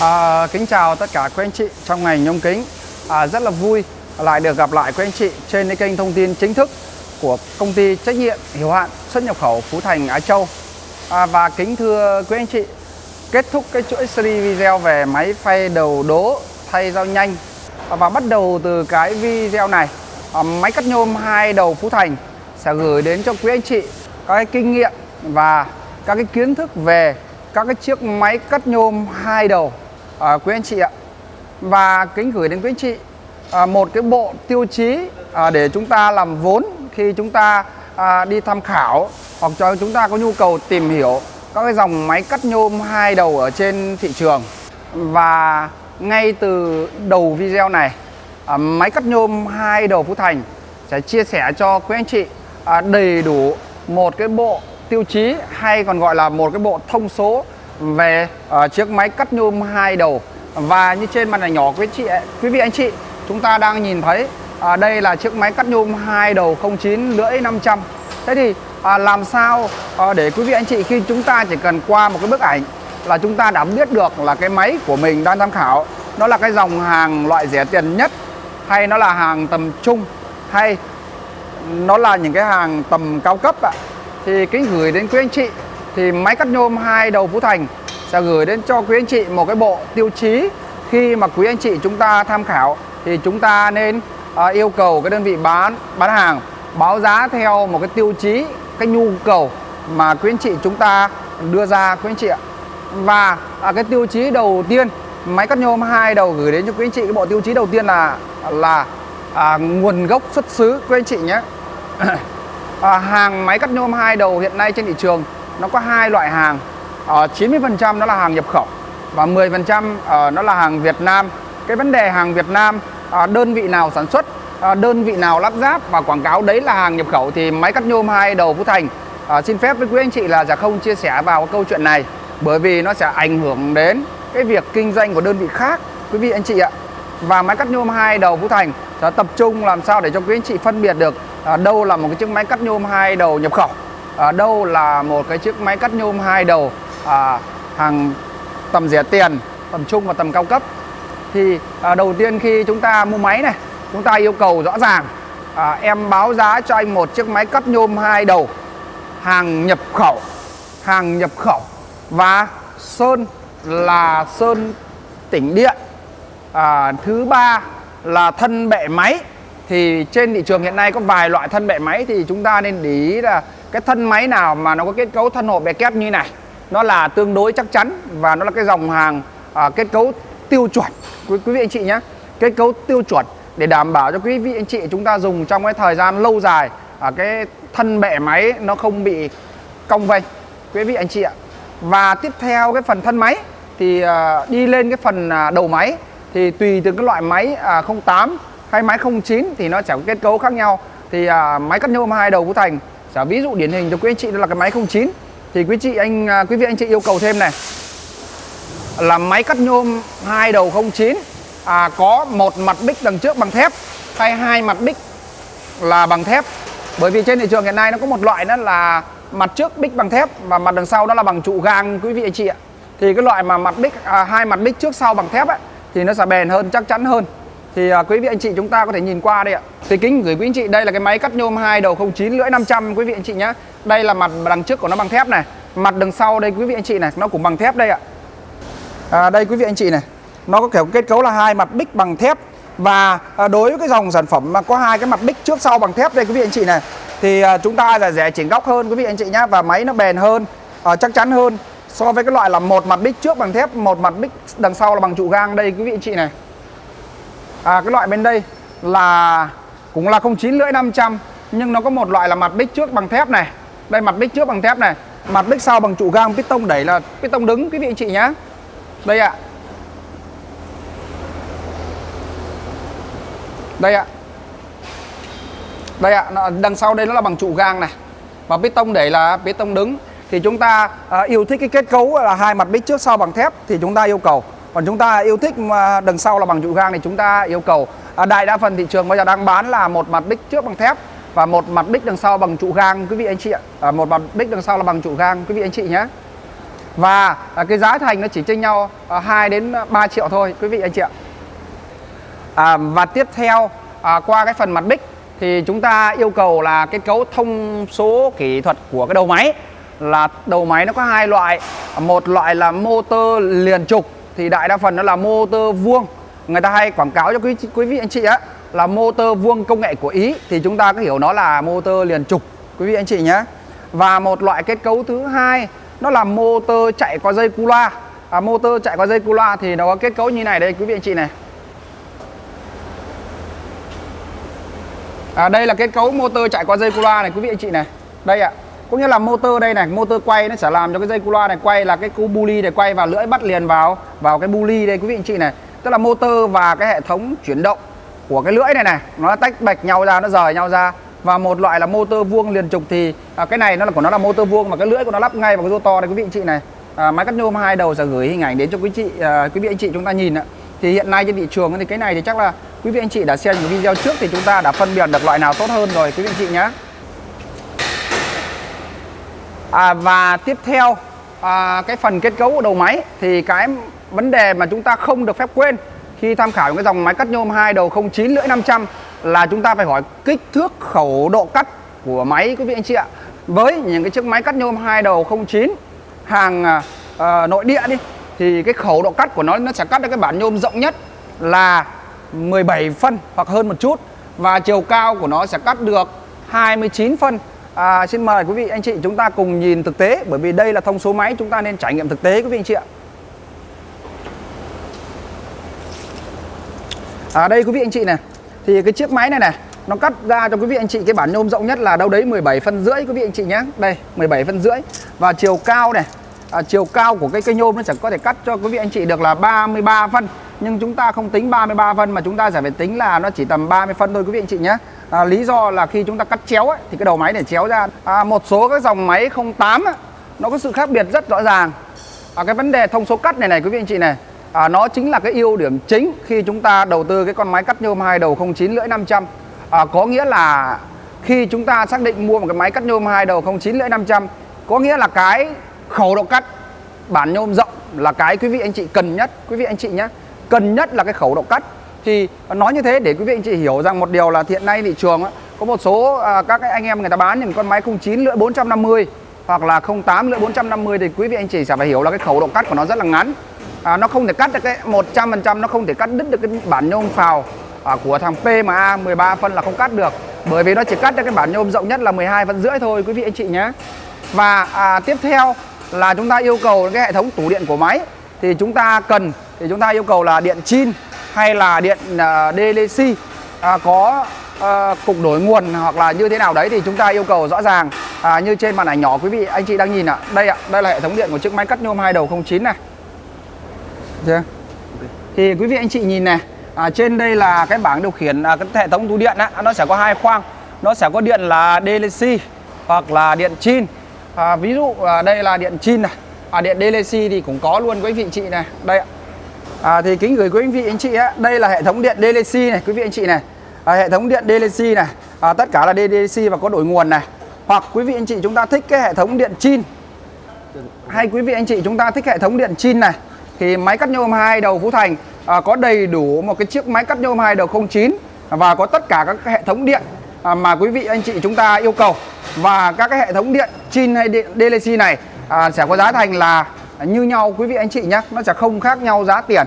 À, kính chào tất cả quý anh chị trong ngành nhôm kính. À, Rất là vui lại được gặp lại quý anh chị trên cái kênh thông tin chính thức của công ty trách nhiệm hiểu hạn xuất nhập khẩu Phú Thành Á Châu. À, Và kính thưa quý anh chị kết thúc cái chuỗi series video về máy phay đầu đố thay dao nhanh. À, Và bắt đầu từ cái video này à, máy cắt nhôm hai đầu Phú Thành sẽ gửi đến cho quý anh chị các cái kinh nghiệm và các cái kiến thức về các cái chiếc máy cắt nhôm hai đầu à, quý anh chị ạ. Và kính gửi đến quý anh chị à, một cái bộ tiêu chí à, để chúng ta làm vốn khi chúng ta à, đi tham khảo hoặc cho chúng ta có nhu cầu tìm hiểu các cái dòng máy cắt nhôm hai đầu ở trên thị trường. Và ngay từ đầu video này à, máy cắt nhôm hai đầu Phú Thành sẽ chia sẻ cho quý anh chị à, đầy đủ một cái bộ tiêu chí hay còn gọi là một cái bộ thông số về uh, chiếc máy cắt nhôm hai đầu. Và như trên màn ảnh nhỏ quý chị quý vị anh chị chúng ta đang nhìn thấy uh, đây là chiếc máy cắt nhôm hai đầu 09 lưỡi 500 thế thì uh, làm sao uh, để quý vị anh chị khi chúng ta chỉ cần qua một cái bức ảnh là chúng ta đã biết được là cái máy của mình đang tham khảo nó là cái dòng hàng loại rẻ tiền nhất hay nó là hàng tầm trung hay nó là những cái hàng tầm cao cấp ạ? Thì kính gửi đến quý anh chị thì máy cắt nhôm hai đầu Phú Thành sẽ gửi đến cho quý anh chị một cái bộ tiêu chí. Khi mà quý anh chị chúng ta tham khảo thì chúng ta nên à, yêu cầu cái đơn vị bán bán hàng báo giá theo một cái tiêu chí cái nhu cầu mà quý anh chị chúng ta đưa ra quý anh chị ạ. Và à, cái tiêu chí đầu tiên máy cắt nhôm hai đầu gửi đến cho quý anh chị cái bộ tiêu chí đầu tiên là là à, nguồn gốc xuất xứ quý anh chị nhé. À, hàng máy cắt nhôm hai đầu hiện nay trên thị trường nó có hai loại hàng. Ờ, uh, 90% nó là hàng nhập khẩu và 10% uh, ờ, nó là hàng Việt Nam. Cái vấn đề hàng Việt Nam uh, đơn vị nào sản xuất đơn vị nào lắp ráp và quảng cáo đấy là hàng nhập khẩu thì máy cắt nhôm hai đầu Phú Thành. À, xin phép với quý anh chị là sẽ không chia sẻ vào câu chuyện này bởi vì nó sẽ ảnh hưởng đến cái việc kinh doanh của đơn vị khác quý vị anh chị ạ. Và máy cắt nhôm hai đầu Phú Thành sẽ tập trung làm sao để cho quý anh chị phân biệt được à, đâu là một cái chiếc máy cắt nhôm hai đầu nhập khẩu à, đâu là một cái chiếc máy cắt nhôm hai đầu à, hàng tầm rẻ tiền tầm trung và tầm cao cấp. Thì à, đầu tiên khi chúng ta mua máy này chúng ta yêu cầu rõ ràng à, em báo giá cho anh một chiếc máy cắt nhôm hai đầu hàng nhập khẩu hàng nhập khẩu. Và sơn là sơn tỉnh điện à, thứ ba là thân bệ máy. Thì trên thị trường hiện nay có vài loại thân bệ máy thì chúng ta nên để ý là cái thân máy nào mà nó có kết cấu thân hộp bè kép như này nó là tương đối chắc chắn và nó là cái dòng hàng à, kết cấu tiêu chuẩn. Quý, quý vị anh chị nhé kết cấu tiêu chuẩn để đảm bảo cho quý vị anh chị chúng ta dùng trong cái thời gian lâu dài à, cái thân bệ máy nó không bị cong vênh. Quý vị anh chị ạ. Và tiếp theo cái phần thân máy thì à, đi lên cái phần à, đầu máy thì tùy từ cái loại máy à, 08 hay máy 09 thì nó sẽ có kết cấu khác nhau. Thì à, máy cắt nhôm hai đầu Phú Thành Chả ví dụ điển hình cho quý anh chị đó là cái máy 09 thì quý chị anh à, quý vị anh chị yêu cầu thêm này. Là máy cắt nhôm hai đầu 09 à, có một mặt bích đằng trước bằng thép hay hai mặt bích là bằng thép. Bởi vì trên thị trường hiện nay nó có một loại đó là mặt trước bích bằng thép và mặt đằng sau đó là bằng trụ gang quý vị anh chị ạ. Thì cái loại mà mặt bích à, hai mặt bích trước sau bằng thép ấy thì nó sẽ bền hơn chắc chắn hơn thì à, quý vị anh chị chúng ta có thể nhìn qua đây ạ. Thì kính gửi quý anh chị đây là cái máy cắt nhôm hai đầu 09 lưỡi 500 quý vị anh chị nhé đây là mặt đằng trước của nó bằng thép này. Mặt đằng sau đây quý vị anh chị này nó cũng bằng thép đây ạ. À, đây quý vị anh chị này nó có kiểu kết cấu là hai mặt bích bằng thép. Và à, đối với cái dòng sản phẩm mà có hai cái mặt bích trước sau bằng thép đây quý vị anh chị này thì à, chúng ta là rẻ chỉnh góc hơn quý vị anh chị nhá và máy nó bền hơn à, chắc chắn hơn so với cái loại là một mặt bích trước bằng thép một mặt bích đằng sau là bằng trụ gang đây quý vị anh chị này à, cái loại bên đây là cũng là 09 lưỡi 500 nhưng nó có một loại là mặt bích trước bằng thép này. Đây mặt bích trước bằng thép này. Mặt bích sau bằng trụ gang piston đẩy là piston đứng quý vị anh chị nhé đây ạ. Đây ạ. Đây ạ đằng sau đây nó là bằng trụ gang này. Và piston đẩy là piston đứng. Thì chúng ta à, yêu thích cái kết cấu là hai mặt bích trước sau bằng thép thì chúng ta yêu cầu còn chúng ta yêu thích mà đằng sau là bằng trụ gang thì chúng ta yêu cầu à, đại đa phần thị trường bây giờ đang bán là một mặt bích trước bằng thép và một mặt bích đằng sau bằng trụ gang quý vị anh chị ạ. À, một mặt bích đằng sau là bằng trụ gang quý vị anh chị nhé. Và à, cái giá thành nó chỉ chênh nhau à, 2 đến 3 triệu thôi quý vị anh chị ạ. À, và tiếp theo à, qua cái phần mặt bích thì chúng ta yêu cầu là kết cấu thông số kỹ thuật của cái đầu máy. Là đầu máy nó có hai loại một loại là motor liền trục thì đại đa phần nó là motor vuông. Người ta hay quảng cáo cho quý quý vị anh chị á là motor vuông công nghệ của Ý. Thì chúng ta có hiểu nó là motor liền trục quý vị anh chị nhé. Và một loại kết cấu thứ hai nó là motor chạy qua dây cu loa. À, motor chạy qua dây cu loa thì nó có kết cấu như này đây quý vị anh chị này. À, đây là kết cấu motor chạy qua dây cu loa này quý vị anh chị này. Đây ạ. à có nghĩa là motor đây này motor quay nó sẽ làm cho cái dây cu loa này quay là cái cu bu ly này quay và lưỡi bắt liền vào vào cái bu ly đây quý vị anh chị này. Tức là motor và cái hệ thống chuyển động của cái lưỡi này này nó tách bạch nhau ra nó rời nhau ra. Và một loại là motor vuông liền trục thì à, cái này nó là của nó là motor vuông và cái lưỡi của nó lắp ngay vào cái rô to này quý vị anh chị này. À, máy cắt nhôm hai đầu sẽ gửi hình ảnh đến cho quý chị à, quý vị anh chị chúng ta nhìn ạ. Thì hiện nay trên thị trường thì cái này thì chắc là quý vị anh chị đã xem những video trước thì chúng ta đã phân biệt được loại nào tốt hơn rồi quý vị anh chị nhé à, và tiếp theo à, cái phần kết cấu của đầu máy thì cái vấn đề mà chúng ta không được phép quên khi tham khảo cái dòng máy cắt nhôm hai đầu 09 lưỡi 500 là chúng ta phải hỏi kích thước khẩu độ cắt của máy quý vị anh chị ạ. Với những cái chiếc máy cắt nhôm hai đầu 09 hàng uh, nội địa đi thì cái khẩu độ cắt của nó nó sẽ cắt được cái bản nhôm rộng nhất là 17 phân hoặc hơn một chút và chiều cao của nó sẽ cắt được 29 phân. À, xin mời quý vị anh chị chúng ta cùng nhìn thực tế bởi vì đây là thông số máy chúng ta nên trải nghiệm thực tế quý vị anh chị ạ. À đây quý vị anh chị này. Thì cái chiếc máy này này Nó cắt ra cho quý vị anh chị cái bản nhôm rộng nhất là đâu đấy 17 phân rưỡi quý vị anh chị nhé Đây 17 phân rưỡi. Và chiều cao này à, Chiều cao của cái cây nhôm nó chẳng có thể cắt cho quý vị anh chị được là 33 phân. Nhưng chúng ta không tính 33 phân mà chúng ta sẽ phải tính là nó chỉ tầm 30 phân thôi quý vị anh chị nhé à, Lý do là khi chúng ta cắt chéo ấy, thì cái đầu máy để chéo ra à, Một số các dòng máy 08 ấy, nó có sự khác biệt rất rõ ràng. À, Cái vấn đề thông số cắt này này quý vị anh chị này à, nó chính là cái ưu điểm chính khi chúng ta đầu tư cái con máy cắt nhôm hai đầu 09 lưỡi 500 à, có nghĩa là khi chúng ta xác định mua một cái máy cắt nhôm hai đầu 09 lưỡi 500 có nghĩa là cái khẩu độ cắt bản nhôm rộng là cái quý vị anh chị cần nhất. Quý vị anh chị nhé cần nhất là cái khẩu độ cắt thì nói như thế để quý vị anh chị hiểu rằng một điều là hiện nay thị trường có một số à, các anh em người ta bán những con máy 09 lưỡi 450 hoặc là 08 lưỡi 450 thì quý vị anh chị sẽ phải hiểu là cái khẩu độ cắt của nó rất là ngắn. À, nó không thể cắt được cái 100% nó không thể cắt đứt được cái bản nhôm phào à, của thằng PMA 13 phân là không cắt được. Bởi vì nó chỉ cắt được cái bản nhôm rộng nhất là 12 phân rưỡi thôi quý vị anh chị nhé. Và à, tiếp theo là chúng ta yêu cầu cái hệ thống tủ điện của máy. Thì chúng ta cần thì chúng ta yêu cầu là điện chin hay là điện uh, DLC uh, có uh, cục đổi nguồn hoặc là như thế nào đấy thì chúng ta yêu cầu rõ ràng. Uh, như trên màn ảnh nhỏ quý vị anh chị đang nhìn ạ. À. đây ạ à, đây là hệ thống điện của chiếc máy cắt nhôm hai đầu 09 này. Yeah. thì quý vị anh chị nhìn này à, trên đây là cái bảng điều khiển à, cái hệ thống tủ điện á, nó sẽ có hai khoang. Nó sẽ có điện là DLC hoặc là điện chin. À, ví dụ à, đây là điện chin này. À, điện DLC thì cũng có luôn quý vị anh chị này. Đây ạ à, thì kính gửi quý anh vị anh chị á đây là hệ thống điện DLC này quý vị anh chị này. À, hệ thống điện DLC này. À, tất cả là DLC và có đổi nguồn này. Hoặc quý vị anh chị chúng ta thích cái hệ thống điện chin. Hay quý vị anh chị chúng ta thích hệ thống điện chin này. Thì máy cắt nhôm hai đầu Phú Thành à, có đầy đủ một cái chiếc máy cắt nhôm hai đầu 09 và có tất cả các hệ thống điện à, mà quý vị anh chị chúng ta yêu cầu. Và các cái hệ thống điện chin hay điện DLC này à, sẽ có giá thành là À, như nhau quý vị anh chị nhé nó sẽ không khác nhau giá tiền.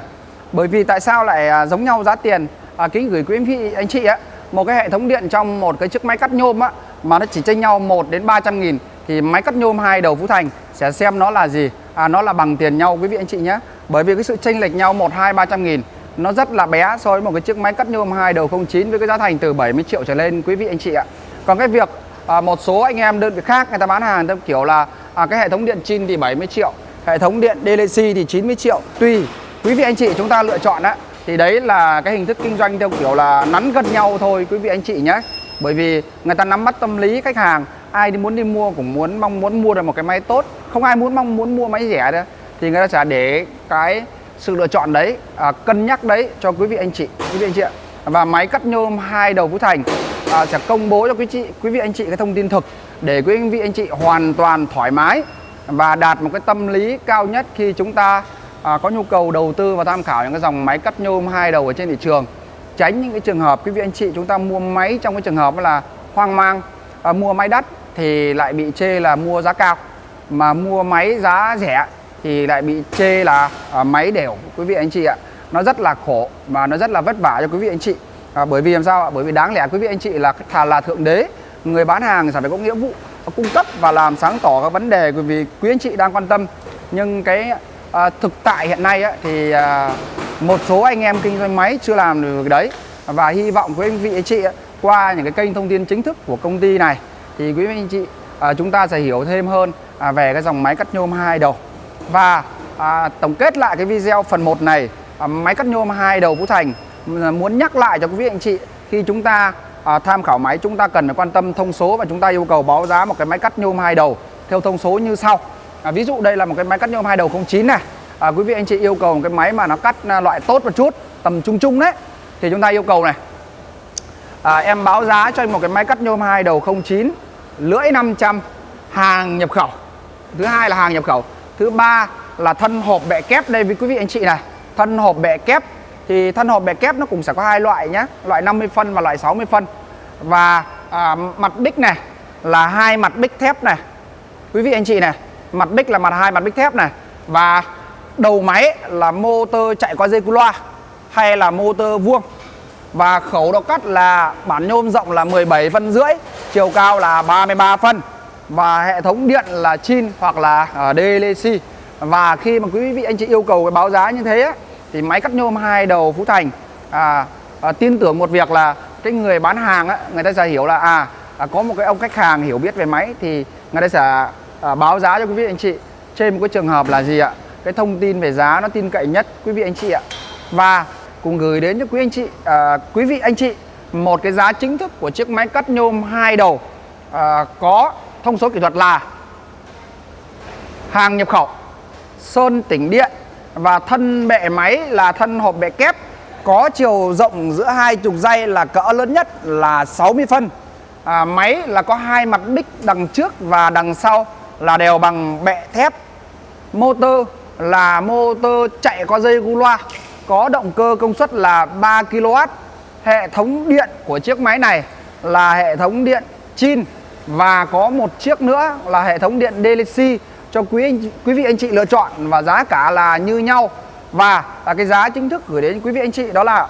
Bởi vì tại sao lại à, giống nhau giá tiền? À, kính gửi quý vị anh chị á một cái hệ thống điện trong một cái chiếc máy cắt nhôm á mà nó chỉ chênh nhau 1 đến 300 nghìn thì máy cắt nhôm hai đầu Phú Thành sẽ xem nó là gì? À, nó là bằng tiền nhau quý vị anh chị nhé. Bởi vì cái sự chênh lệch nhau 1 2 300 nghìn nó rất là bé so với một cái chiếc máy cắt nhôm hai đầu 09 với cái giá thành từ 70 triệu trở lên quý vị anh chị ạ. Còn cái việc à, một số anh em đơn vị khác người ta bán hàng theo kiểu là à, cái hệ thống điện chin thì 70 triệu hệ thống điện DLC thì 90 triệu. Tùy quý vị anh chị chúng ta lựa chọn á thì đấy là cái hình thức kinh doanh theo kiểu là nắn gần nhau thôi quý vị anh chị nhé. Bởi vì người ta nắm bắt tâm lý khách hàng ai đi muốn đi mua cũng muốn mong muốn mua được một cái máy tốt. Không ai muốn mong muốn mua máy rẻ đâu. Thì người ta sẽ để cái sự lựa chọn đấy à, cân nhắc đấy cho quý vị anh chị quý vị anh chị ạ. Và máy cắt nhôm hai đầu Phú Thành à, sẽ công bố cho quý chị quý vị anh chị cái thông tin thực để quý vị anh chị hoàn toàn thoải mái và đạt một cái tâm lý cao nhất khi chúng ta à, có nhu cầu đầu tư và tham khảo những cái dòng máy cắt nhôm hai đầu ở trên thị trường. Tránh những cái trường hợp quý vị anh chị chúng ta mua máy trong cái trường hợp là hoang mang à, mua máy đắt thì lại bị chê là mua giá cao mà mua máy giá rẻ thì lại bị chê là à, máy đều. Quý vị anh chị ạ nó rất là khổ và nó rất là vất vả cho quý vị anh chị. À, bởi vì làm sao ạ? Bởi vì đáng lẽ quý vị anh chị là thà là thượng đế người bán hàng phải có nghĩa vụ cung cấp và làm sáng tỏ các vấn đề vì quý anh chị đang quan tâm. Nhưng cái à, thực tại hiện nay á, thì à, một số anh em kinh doanh máy chưa làm được cái đấy. Và hy vọng quý anh vị anh chị qua những cái kênh thông tin chính thức của công ty này thì quý anh chị à, chúng ta sẽ hiểu thêm hơn à, về cái dòng máy cắt nhôm hai đầu. Và à, tổng kết lại cái video phần 1 này à, máy cắt nhôm hai đầu Phú Thành à, muốn nhắc lại cho quý vị anh chị khi chúng ta à, tham khảo máy chúng ta cần phải quan tâm thông số và chúng ta yêu cầu báo giá một cái máy cắt nhôm hai đầu theo thông số như sau. À, ví dụ đây là một cái máy cắt nhôm hai đầu 09 này. À, quý vị anh chị yêu cầu một cái máy mà nó cắt à, loại tốt một chút tầm trung trung đấy thì chúng ta yêu cầu này. À, em báo giá cho anh một cái máy cắt nhôm hai đầu 09 lưỡi 500 hàng nhập khẩu. Thứ hai là hàng nhập khẩu. Thứ ba là thân hộp bẹ kép đây với quý vị anh chị này. Thân hộp bẹ kép thì thân hộp bẹ kép nó cũng sẽ có hai loại nhé loại 50 phân và loại 60 phân và à, mặt bích này là hai mặt bích thép này. Quý vị anh chị này mặt bích là mặt hai mặt bích thép này. Và đầu máy là motor chạy qua dây cu loa hay là motor vuông. Và khẩu độ cắt là bản nhôm rộng là 17 phân rưỡi chiều cao là 33 phân. Và hệ thống điện là chin hoặc là à, DLC và khi mà quý vị anh chị yêu cầu cái báo giá như thế thì máy cắt nhôm hai đầu Phú Thành à, à, tin tưởng một việc là cái người bán hàng á, người ta sẽ hiểu là à, à có một cái ông khách hàng hiểu biết về máy thì người ta sẽ à, báo giá cho quý vị anh chị. Trên một cái trường hợp là gì ạ? Cái thông tin về giá nó tin cậy nhất quý vị anh chị ạ. Và cùng gửi đến cho quý anh chị à, quý vị anh chị một cái giá chính thức của chiếc máy cắt nhôm hai đầu à, có thông số kỹ thuật là hàng nhập khẩu sơn tĩnh điện và thân bệ máy là thân hộp bệ kép có chiều rộng giữa hai trục dây là cỡ lớn nhất là 60 phân. À, máy là có hai mặt bích đằng trước và đằng sau là đều bằng bệ thép. Motor là motor chạy qua dây gu loa có động cơ công suất là 3 kW hệ thống điện của chiếc máy này là hệ thống điện chin và có một chiếc nữa là hệ thống điện DLC cho quý anh, quý vị anh chị lựa chọn và giá cả là như nhau và à, cái giá chính thức gửi đến quý vị anh chị đó là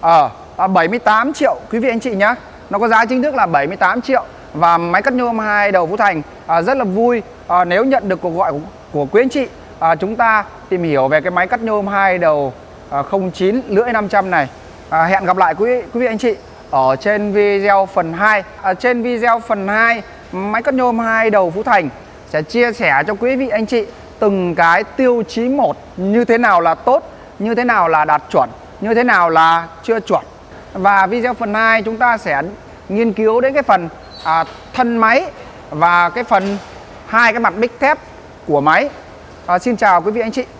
ở à, 78 triệu quý vị anh chị nhé nó có giá chính thức là 78 triệu. Và máy cắt nhôm hai đầu Phú Thành à, rất là vui. À, nếu nhận được cuộc gọi của, của quý anh chị à, chúng ta tìm hiểu về cái máy cắt nhôm hai đầu à, 09 lưỡi 500 này. À, hẹn gặp lại quý quý vị anh chị ở trên video phần 2 à, trên video phần 2 máy cắt nhôm hai đầu Phú Thành sẽ chia sẻ cho quý vị anh chị từng cái tiêu chí một như thế nào là tốt như thế nào là đạt chuẩn như thế nào là chưa chuẩn. Và video phần 2 chúng ta sẽ nghiên cứu đến cái phần à, thân máy và cái phần hai cái mặt bích thép của máy. À, xin chào quý vị anh chị.